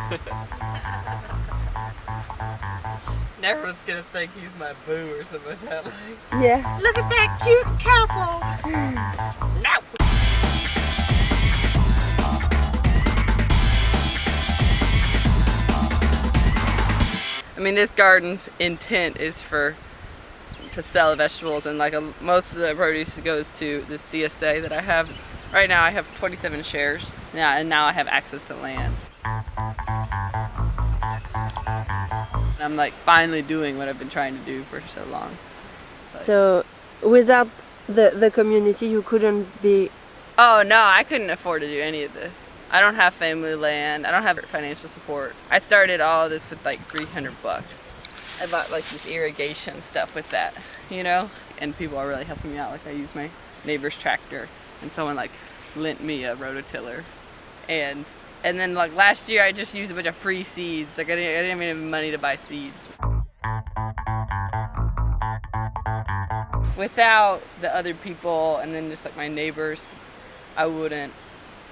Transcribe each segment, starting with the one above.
Everyone's gonna think he's my boo or something like that. Like, Yeah. look at that cute couple. no. I mean, this garden's intent is for to sell vegetables, and like a, most of the produce goes to the CSA that I have. Right now, I have 27 shares. Yeah, and now I have access to land. I'm like finally doing what I've been trying to do for so long. So without the the community, you couldn't be. Oh no, I couldn't afford to do any of this. I don't have family land. I don't have financial support. I started all of this with like 300 bucks. I bought like this irrigation stuff with that, you know? And people are really helping me out. Like I used my neighbor's tractor and someone like lent me a rototiller. And and then like last year I just used a bunch of free seeds. Like I didn't, I didn't even have money to buy seeds. Without the other people and then just like my neighbors, I wouldn't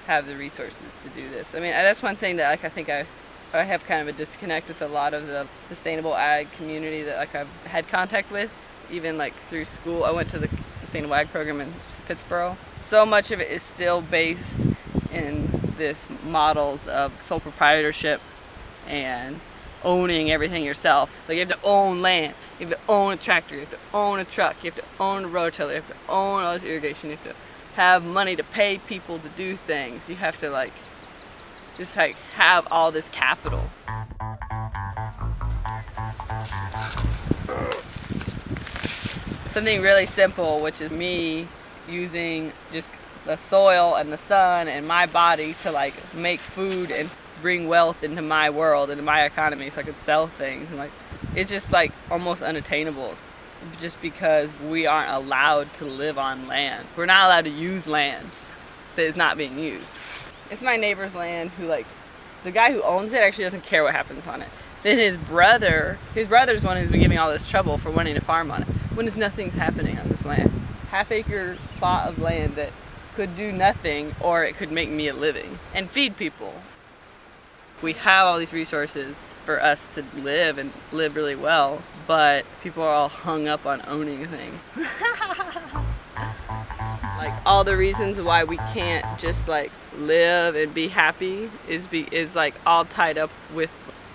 have the resources to do this. I mean, that's one thing that like I think I I have kind of a disconnect with a lot of the sustainable ag community that like I've had contact with, even like through school. I went to the sustainable ag program in Pittsburgh. So much of it is still based in this models of sole proprietorship and owning everything yourself. Like you have to own land, you have to own a tractor, you have to own a truck, you have to own a rototiller, you have to own all this irrigation, you have to have money to pay people to do things. You have to like just like have all this capital. Something really simple, which is me using just the soil and the sun and my body to like make food and bring wealth into my world, into my economy so I could sell things and like it's just like almost unattainable just because we aren't allowed to live on land. We're not allowed to use land that is not being used. It's my neighbor's land who like, the guy who owns it actually doesn't care what happens on it. Then his brother, his brother's one who's been giving all this trouble for wanting to farm on it, when there's nothing's happening on this land. Half acre plot of land that could do nothing or it could make me a living and feed people. We have all these resources for us to live and live really well, but people are all hung up on owning things. like all the reasons why we can't just like live and be happy is be is like all tied up with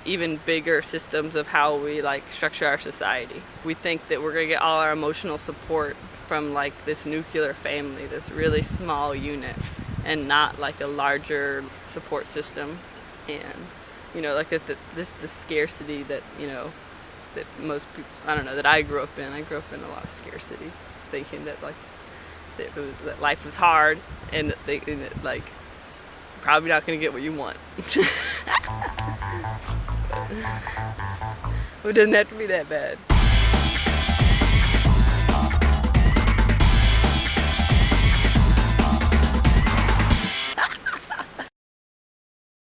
even bigger systems of how we like structure our society. We think that we're gonna get all our emotional support from like this nuclear family, this really small unit, and not like a larger support system. And you know, like that, the, this the scarcity that you know that most people I don't know that I grew up in. I grew up in a lot of scarcity, thinking that like that, was, that life was hard and that, and that like probably not gonna get what you want. it doesn't have to be that bad.